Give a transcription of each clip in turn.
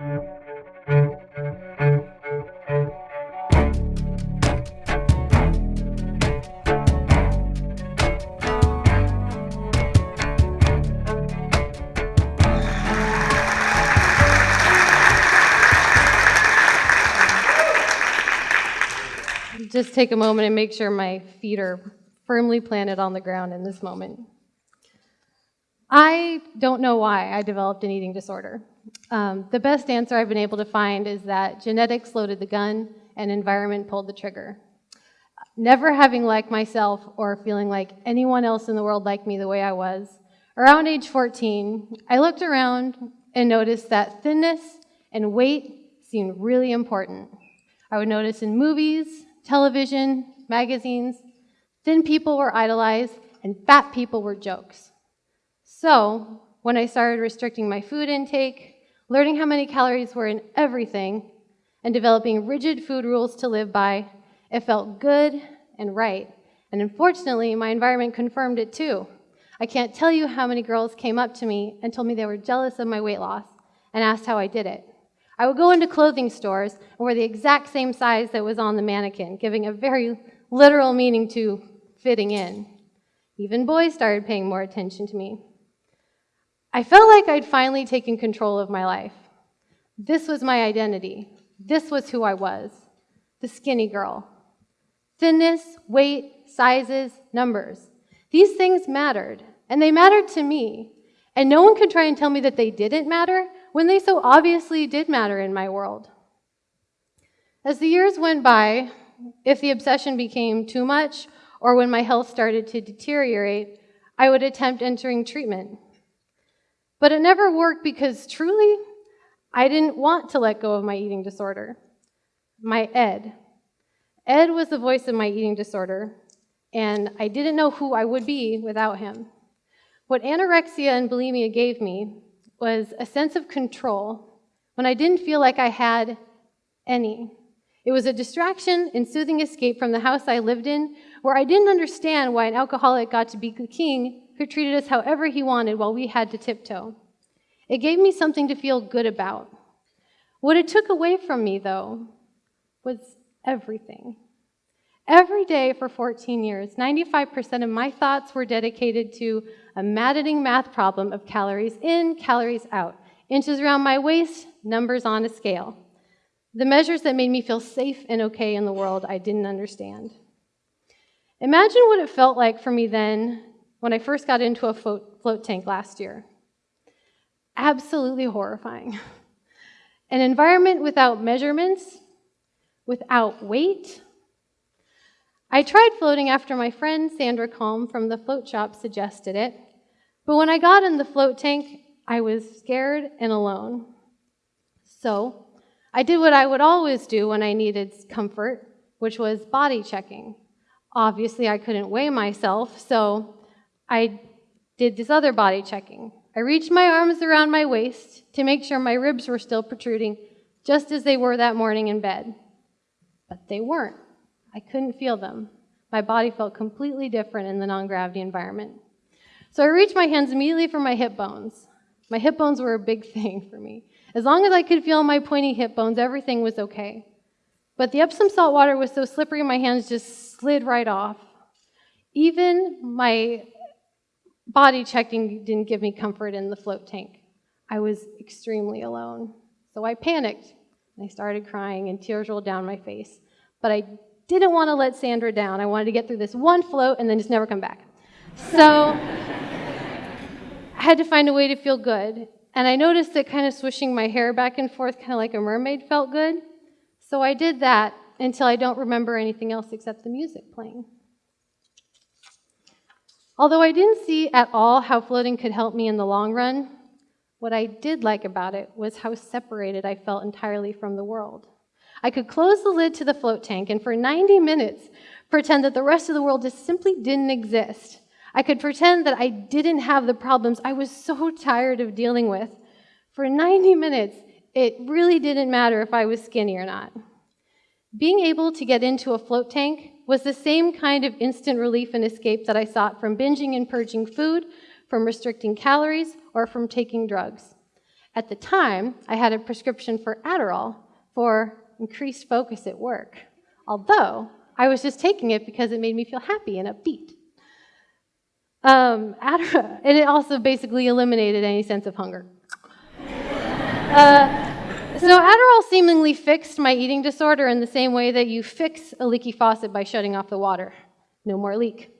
Just take a moment and make sure my feet are firmly planted on the ground in this moment. I don't know why I developed an eating disorder. Um, the best answer I've been able to find is that genetics loaded the gun and environment pulled the trigger. Never having liked myself or feeling like anyone else in the world liked me the way I was, around age 14, I looked around and noticed that thinness and weight seemed really important. I would notice in movies, television, magazines, thin people were idolized and fat people were jokes. So, when I started restricting my food intake, learning how many calories were in everything, and developing rigid food rules to live by, it felt good and right. And unfortunately, my environment confirmed it too. I can't tell you how many girls came up to me and told me they were jealous of my weight loss and asked how I did it. I would go into clothing stores and wear the exact same size that was on the mannequin, giving a very literal meaning to fitting in. Even boys started paying more attention to me. I felt like I'd finally taken control of my life. This was my identity. This was who I was the skinny girl. Thinness, weight, sizes, numbers. These things mattered, and they mattered to me. And no one could try and tell me that they didn't matter when they so obviously did matter in my world. As the years went by, if the obsession became too much or when my health started to deteriorate, I would attempt entering treatment. But it never worked because truly, I didn't want to let go of my eating disorder. My Ed. Ed was the voice of my eating disorder, and I didn't know who I would be without him. What anorexia and bulimia gave me was a sense of control when I didn't feel like I had any. It was a distraction and soothing escape from the house I lived in, where I didn't understand why an alcoholic got to be the king who treated us however he wanted while we had to tiptoe. It gave me something to feel good about. What it took away from me, though, was everything. Every day for 14 years, 95% of my thoughts were dedicated to a maddening math problem of calories in, calories out, inches around my waist, numbers on a scale. The measures that made me feel safe and okay in the world I didn't understand. Imagine what it felt like for me then when I first got into a float, tank last year. Absolutely horrifying. An environment without measurements, without weight. I tried floating after my friend Sandra Calm from the float shop suggested it, but when I got in the float tank, I was scared and alone. So I did what I would always do when I needed comfort, which was body checking. Obviously, I couldn't weigh myself, so I did this other body checking. I reached my arms around my waist to make sure my ribs were still protruding, just as they were that morning in bed. But they weren't. I couldn't feel them. My body felt completely different in the non gravity environment. So I reached my hands immediately for my hip bones. My hip bones were a big thing for me. As long as I could feel my pointy hip bones, everything was okay. But the Epsom salt water was so slippery, my hands just slid right off. Even my body checking didn't give me comfort in the float tank. I was extremely alone. So I panicked and I started crying, and tears rolled down my face. But I didn't want to let Sandra down. I wanted to get through this one float and then just never come back. So I had to find a way to feel good. And I noticed that kind of swishing my hair back and forth, kind of like a mermaid, felt good. So I did that until I don't remember anything else except the music playing. Although I didn't see at all how floating could help me in the long run, what I did like about it was how separated I felt entirely from the world. I could close the lid to the float tank and for 90 minutes pretend that the rest of the world just simply didn't exist. I could pretend that I didn't have the problems I was so tired of dealing with. For 90 minutes, it really didn't matter if I was skinny or not. Being able to get into a float tank was the same kind of instant relief and escape that I sought from binging and purging food, from restricting calories, or from taking drugs. At the time, I had a prescription for Adderall for increased focus at work, although I was just taking it because it made me feel happy and upbeat. Um, Adderall, and it also basically eliminated any sense of hunger. Uh, so Adderall seemingly fixed my eating disorder in the same way that you fix a leaky faucet by shutting off the water. No more leak.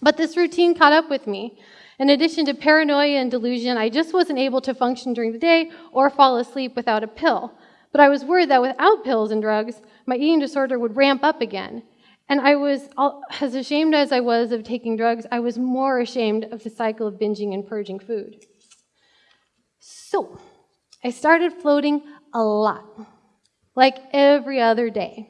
But this routine caught up with me. In addition to paranoia and delusion, I just wasn't able to function during the day or fall asleep without a pill. But I was worried that without pills and drugs, my eating disorder would ramp up again. And I was, as ashamed as I was of taking drugs, I was more ashamed of the cycle of binging and purging food. So, I started floating a lot, like every other day,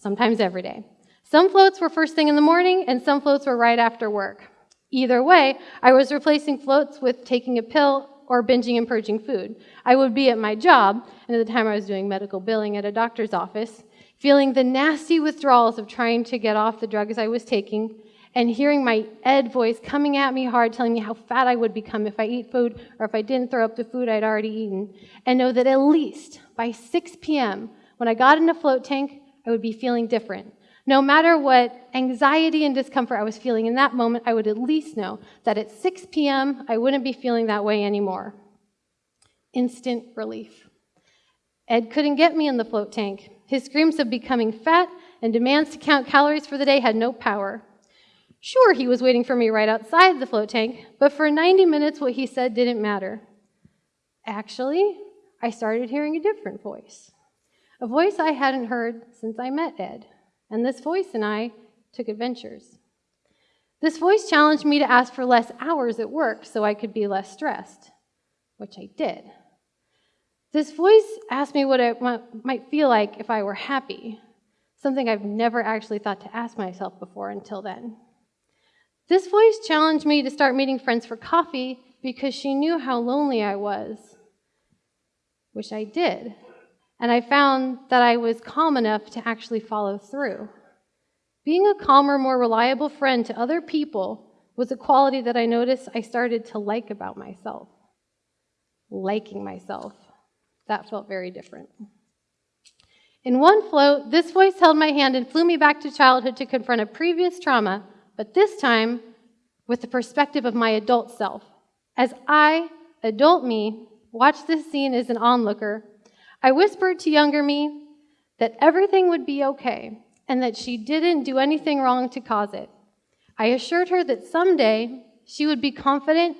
sometimes every day. Some floats were first thing in the morning, and some floats were right after work. Either way, I was replacing floats with taking a pill or binging and purging food. I would be at my job, and at the time I was doing medical billing at a doctor's office, feeling the nasty withdrawals of trying to get off the drugs I was taking, and hearing my ed voice coming at me hard, telling me how fat I would become if I eat food or if I didn't throw up the food I'd already eaten, and know that at least by 6 p.m., when I got in a float tank, I would be feeling different. No matter what anxiety and discomfort I was feeling in that moment, I would at least know that at 6 p.m., I wouldn't be feeling that way anymore. Instant relief. Ed couldn't get me in the float tank. His screams of becoming fat and demands to count calories for the day had no power. Sure, he was waiting for me right outside the float tank, but for 90 minutes, what he said didn't matter. Actually, I started hearing a different voice. A voice I hadn't heard since I met Ed and this voice and I took adventures. This voice challenged me to ask for less hours at work so I could be less stressed, which I did. This voice asked me what it might feel like if I were happy, something I've never actually thought to ask myself before until then. This voice challenged me to start meeting friends for coffee because she knew how lonely I was, which I did and I found that I was calm enough to actually follow through. Being a calmer, more reliable friend to other people was a quality that I noticed I started to like about myself. Liking myself. That felt very different. In one float, this voice held my hand and flew me back to childhood to confront a previous trauma, but this time with the perspective of my adult self. As I, adult me, watched this scene as an onlooker, I whispered to younger me that everything would be okay and that she didn't do anything wrong to cause it. I assured her that someday she would be confident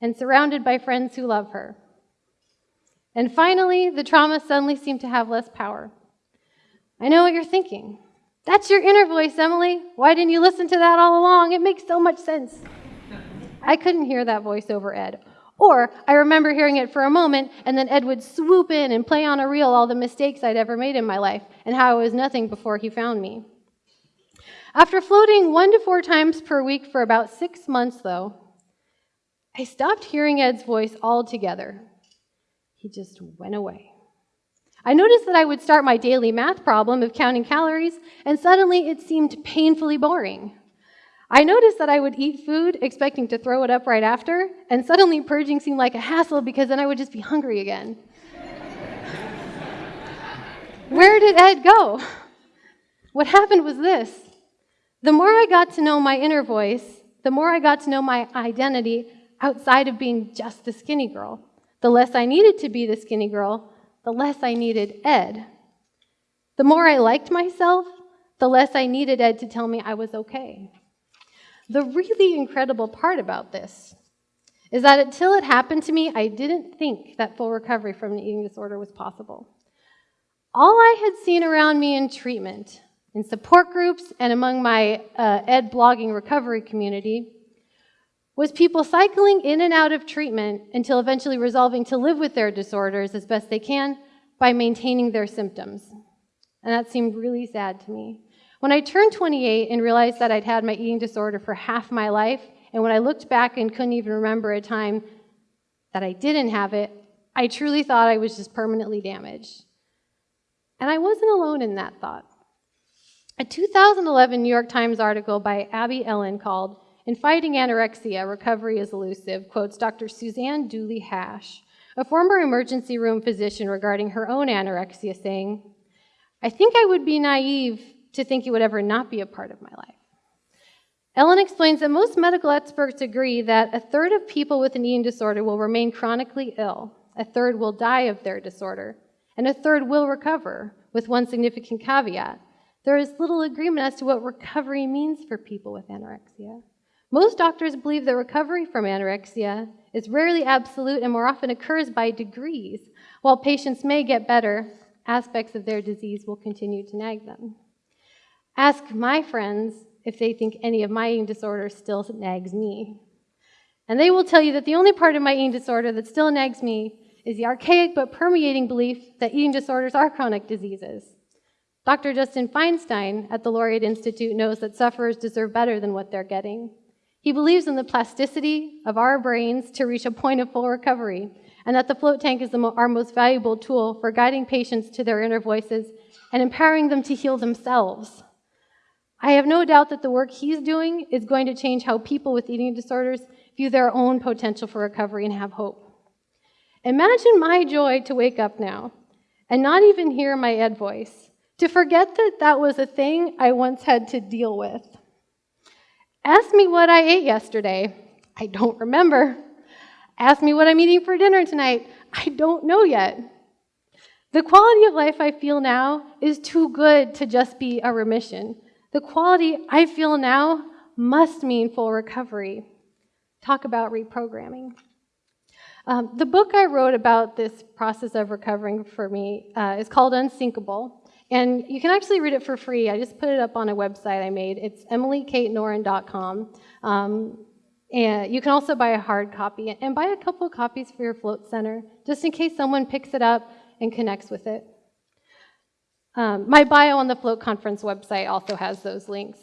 and surrounded by friends who love her. And finally, the trauma suddenly seemed to have less power. I know what you're thinking. That's your inner voice, Emily. Why didn't you listen to that all along? It makes so much sense. I couldn't hear that voice over Ed or I remember hearing it for a moment, and then Ed would swoop in and play on a reel all the mistakes I'd ever made in my life and how I was nothing before he found me. After floating one to four times per week for about six months, though, I stopped hearing Ed's voice altogether. He just went away. I noticed that I would start my daily math problem of counting calories, and suddenly it seemed painfully boring. I noticed that I would eat food expecting to throw it up right after, and suddenly purging seemed like a hassle because then I would just be hungry again. Where did Ed go? What happened was this the more I got to know my inner voice, the more I got to know my identity outside of being just the skinny girl. The less I needed to be the skinny girl, the less I needed Ed. The more I liked myself, the less I needed Ed to tell me I was okay. The really incredible part about this is that until it happened to me, I didn't think that full recovery from an eating disorder was possible. All I had seen around me in treatment, in support groups, and among my uh, ed blogging recovery community was people cycling in and out of treatment until eventually resolving to live with their disorders as best they can by maintaining their symptoms. And that seemed really sad to me. When I turned 28 and realized that I'd had my eating disorder for half my life, and when I looked back and couldn't even remember a time that I didn't have it, I truly thought I was just permanently damaged. And I wasn't alone in that thought. A 2011 New York Times article by Abby Ellin called In Fighting Anorexia, Recovery is Elusive quotes Dr. Suzanne Dooley Hash, a former emergency room physician regarding her own anorexia, saying, I think I would be naive to think it would ever not be a part of my life. Ellin explains that most medical experts agree that a third of people with an eating disorder will remain chronically ill, a third will die of their disorder, and a third will recover, with one significant caveat. There is little agreement as to what recovery means for people with anorexia. Most doctors believe that recovery from anorexia is rarely absolute and more often occurs by degrees. While patients may get better, aspects of their disease will continue to nag them. Ask my friends if they think any of my eating disorder still nags me. And they will tell you that the only part of my eating disorder that still nags me is the archaic but permeating belief that eating disorders are chronic diseases. Dr. Justin Feinstein at the Laureate Institute knows that sufferers deserve better than what they're getting. He believes in the plasticity of our brains to reach a point of full recovery, and that the float tank is mo our most valuable tool for guiding patients to their inner voices and empowering them to heal themselves. I have no doubt that the work he's doing is going to change how people with eating disorders view their own potential for recovery and have hope. Imagine my joy to wake up now and not even hear my ed voice, to forget that that was a thing I once had to deal with. Ask me what I ate yesterday. I don't remember. Ask me what I'm eating for dinner tonight. I don't know yet. The quality of life I feel now is too good to just be a remission. The quality I feel now must mean full recovery. Talk about reprogramming. Um, the book I wrote about this process of recovering for me uh, is called Unsinkable. And you can actually read it for free. I just put it up on a website I made. It's emilykatenorrin.com. Um, and you can also buy a hard copy and buy a couple of copies for your float center, just in case someone picks it up and connects with it. Um, my bio on the Float Conference website also has those links.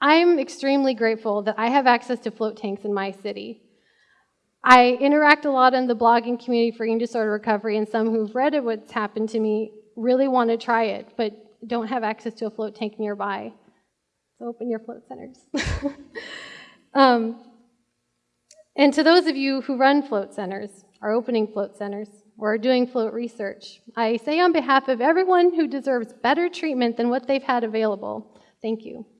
I'm extremely grateful that I have access to float tanks in my city. I interact a lot in the blogging community for eating disorder recovery, and some who've read it, what's happened to me really want to try it, but don't have access to a float tank nearby. So open your float centers. um, and to those of you who run float centers, are opening float centers, or are doing float research. I say on behalf of everyone who deserves better treatment than what they've had available, thank you. Thank you.